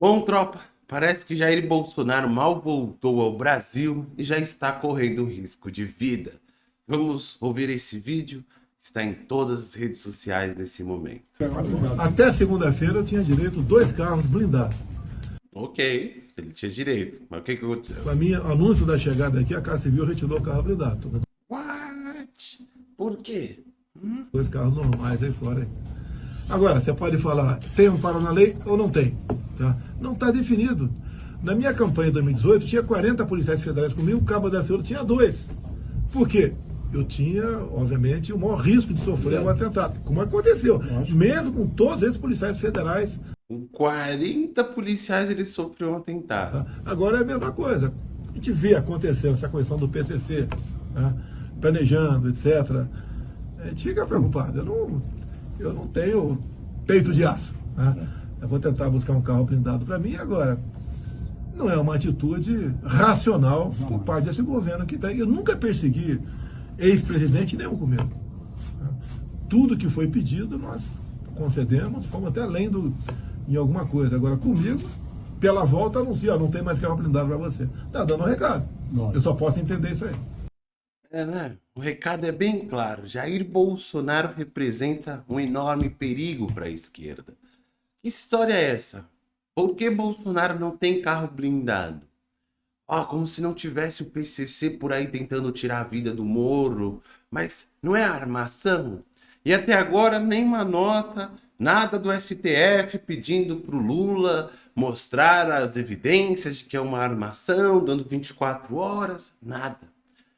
Bom, tropa, parece que Jair Bolsonaro mal voltou ao Brasil e já está correndo risco de vida. Vamos ouvir esse vídeo, está em todas as redes sociais nesse momento. Até segunda-feira eu tinha direito a dois carros blindados. Ok, ele tinha direito, mas o que, que aconteceu? Para mim, anúncio da chegada aqui, a Casa Civil retirou o carro blindado. What? Por quê? Hum? Dois carros normais aí fora. Agora, você pode falar, tem um para na lei ou não tem? Tá? Não está definido. Na minha campanha de 2018, tinha 40 policiais federais comigo, o Cabo da Ciúde tinha dois. Por quê? Eu tinha, obviamente, o maior risco de sofrer um atentado, como aconteceu. Mesmo com todos esses policiais federais. Com 40 policiais ele sofreu um atentado. Tá? Agora é a mesma coisa. A gente vê acontecendo essa questão do PCC, tá? planejando, etc. A gente fica preocupado. Eu não, eu não tenho peito de aço. Né? Eu vou tentar buscar um carro blindado para mim agora. Não é uma atitude racional por parte desse governo que está. Eu nunca persegui ex-presidente nenhum comigo. Tudo que foi pedido nós concedemos, fomos até além do, em alguma coisa. Agora comigo, pela volta, anuncia, não tem mais carro blindado para você. Tá dando um recado. Nossa. Eu só posso entender isso aí. É, né? O recado é bem claro. Jair Bolsonaro representa um enorme perigo para a esquerda. Que história é essa? Por que Bolsonaro não tem carro blindado? Ah, como se não tivesse o PCC por aí tentando tirar a vida do Moro. Mas não é armação? E até agora nenhuma nota, nada do STF pedindo para o Lula mostrar as evidências de que é uma armação, dando 24 horas, nada.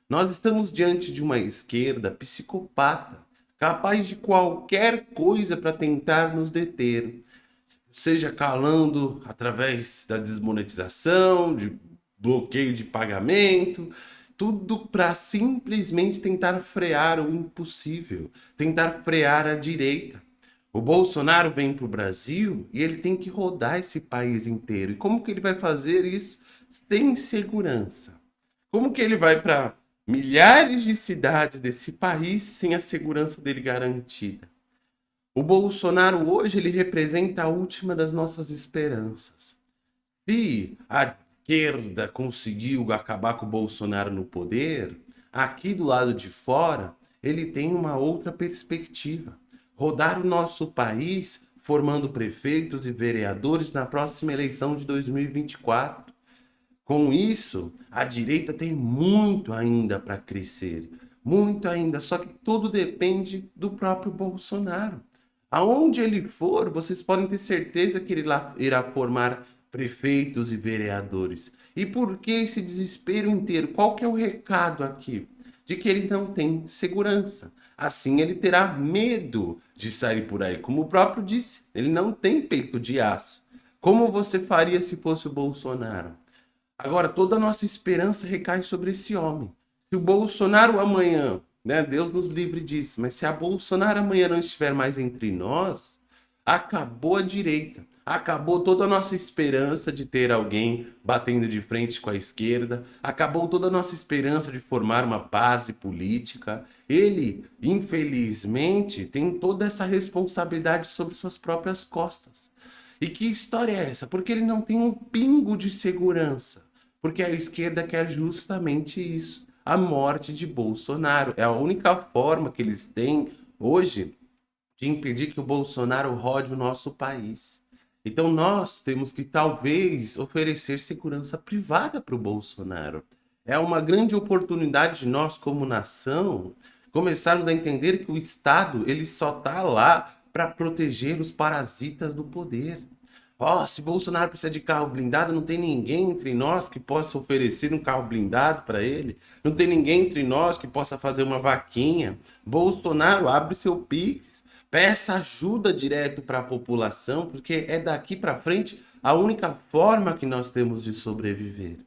Nós estamos diante de uma esquerda psicopata, capaz de qualquer coisa para tentar nos deter seja calando através da desmonetização, de bloqueio de pagamento, tudo para simplesmente tentar frear o impossível, tentar frear a direita. O Bolsonaro vem para o Brasil e ele tem que rodar esse país inteiro. E como que ele vai fazer isso sem segurança? Como que ele vai para milhares de cidades desse país sem a segurança dele garantida? O Bolsonaro hoje ele representa a última das nossas esperanças. Se a esquerda conseguiu acabar com o Bolsonaro no poder, aqui do lado de fora, ele tem uma outra perspectiva. Rodar o nosso país formando prefeitos e vereadores na próxima eleição de 2024. Com isso, a direita tem muito ainda para crescer, muito ainda, só que tudo depende do próprio Bolsonaro. Aonde ele for, vocês podem ter certeza que ele irá formar prefeitos e vereadores. E por que esse desespero inteiro? Qual que é o recado aqui? De que ele não tem segurança. Assim ele terá medo de sair por aí. Como o próprio disse, ele não tem peito de aço. Como você faria se fosse o Bolsonaro? Agora, toda a nossa esperança recai sobre esse homem. Se o Bolsonaro amanhã né? Deus nos livre disso. Mas se a Bolsonaro amanhã não estiver mais entre nós, acabou a direita. Acabou toda a nossa esperança de ter alguém batendo de frente com a esquerda. Acabou toda a nossa esperança de formar uma base política. Ele, infelizmente, tem toda essa responsabilidade sobre suas próprias costas. E que história é essa? Porque ele não tem um pingo de segurança. Porque a esquerda quer justamente isso a morte de Bolsonaro. É a única forma que eles têm hoje de impedir que o Bolsonaro rode o nosso país. Então nós temos que talvez oferecer segurança privada para o Bolsonaro. É uma grande oportunidade de nós como nação começarmos a entender que o Estado ele só está lá para proteger os parasitas do poder. Ó, oh, se Bolsonaro precisa de carro blindado, não tem ninguém entre nós que possa oferecer um carro blindado para ele. Não tem ninguém entre nós que possa fazer uma vaquinha. Bolsonaro, abre seu Pix, peça ajuda direto para a população, porque é daqui para frente a única forma que nós temos de sobreviver.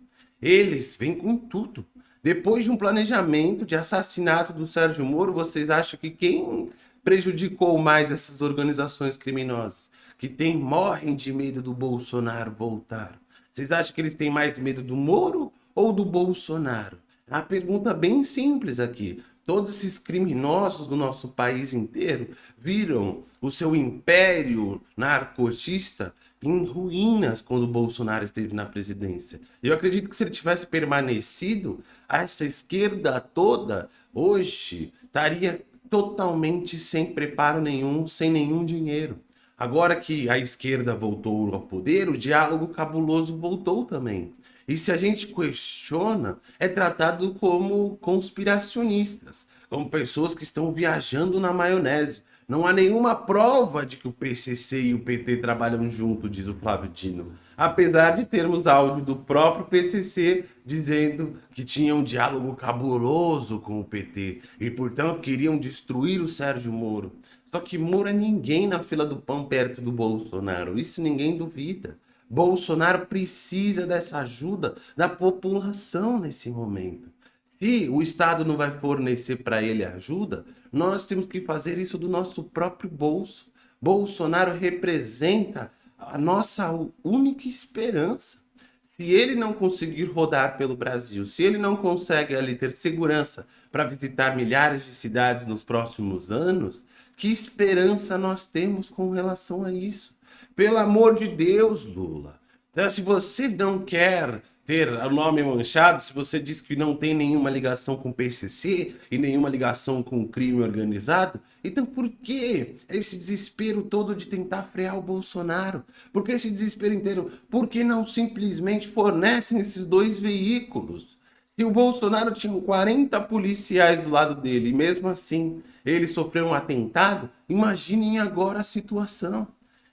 Eles vêm com tudo. Depois de um planejamento de assassinato do Sérgio Moro, vocês acham que quem prejudicou mais essas organizações criminosas? Que tem, morrem de medo do Bolsonaro voltar. Vocês acham que eles têm mais medo do Moro ou do Bolsonaro? A pergunta bem simples aqui. Todos esses criminosos do nosso país inteiro viram o seu império narcotista em ruínas quando o Bolsonaro esteve na presidência. Eu acredito que se ele tivesse permanecido, essa esquerda toda hoje estaria totalmente sem preparo nenhum, sem nenhum dinheiro. Agora que a esquerda voltou ao poder, o diálogo cabuloso voltou também. E se a gente questiona, é tratado como conspiracionistas, como pessoas que estão viajando na maionese. Não há nenhuma prova de que o PCC e o PT trabalham junto, diz o Flávio Dino. Apesar de termos áudio do próprio PCC dizendo que tinha um diálogo cabuloso com o PT e, portanto, queriam destruir o Sérgio Moro. Só que Moro é ninguém na fila do pão perto do Bolsonaro. Isso ninguém duvida. Bolsonaro precisa dessa ajuda da população nesse momento. Se o Estado não vai fornecer para ele ajuda, nós temos que fazer isso do nosso próprio bolso. Bolsonaro representa a nossa única esperança. Se ele não conseguir rodar pelo Brasil, se ele não consegue ali ter segurança para visitar milhares de cidades nos próximos anos, que esperança nós temos com relação a isso? Pelo amor de Deus, Lula. Então, se você não quer ter o nome manchado, se você diz que não tem nenhuma ligação com o PCC e nenhuma ligação com o crime organizado, então por que esse desespero todo de tentar frear o Bolsonaro? Por que esse desespero inteiro? Por que não simplesmente fornecem esses dois veículos? Se o Bolsonaro tinha 40 policiais do lado dele e mesmo assim ele sofreu um atentado, imaginem agora a situação.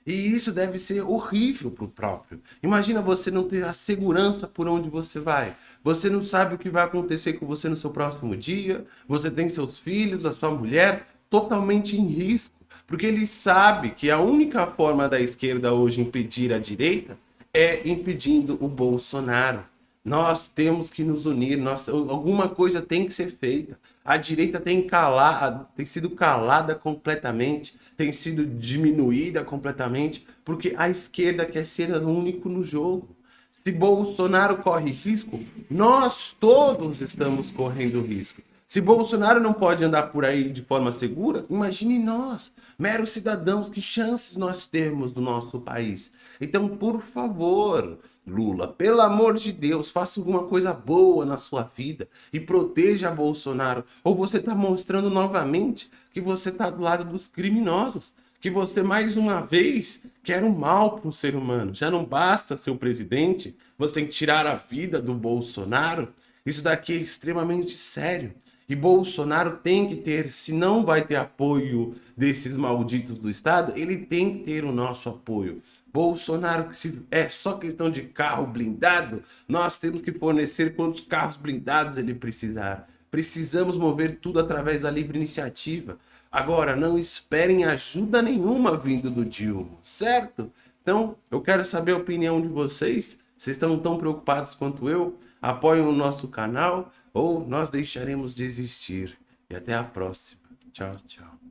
E isso deve ser horrível para o próprio. Imagina você não ter a segurança por onde você vai. Você não sabe o que vai acontecer com você no seu próximo dia. Você tem seus filhos, a sua mulher totalmente em risco. Porque ele sabe que a única forma da esquerda hoje impedir a direita é impedindo o Bolsonaro. Nós temos que nos unir, nós, alguma coisa tem que ser feita. A direita tem, calado, tem sido calada completamente, tem sido diminuída completamente, porque a esquerda quer ser o único no jogo. Se Bolsonaro corre risco, nós todos estamos correndo risco. Se Bolsonaro não pode andar por aí de forma segura, imagine nós, meros cidadãos, que chances nós temos no nosso país. Então, por favor, Lula, pelo amor de Deus, faça alguma coisa boa na sua vida e proteja Bolsonaro. Ou você está mostrando novamente que você está do lado dos criminosos, que você mais uma vez quer o um mal para o ser humano. Já não basta ser o presidente, você tem que tirar a vida do Bolsonaro. Isso daqui é extremamente sério. E Bolsonaro tem que ter, se não vai ter apoio desses malditos do Estado, ele tem que ter o nosso apoio. Bolsonaro, que se é só questão de carro blindado, nós temos que fornecer quantos carros blindados ele precisar. Precisamos mover tudo através da livre iniciativa. Agora, não esperem ajuda nenhuma vindo do Dilma, certo? Então, eu quero saber a opinião de vocês. Vocês estão tão preocupados quanto eu? Apoiem o nosso canal ou nós deixaremos de existir. E até a próxima. Tchau, tchau.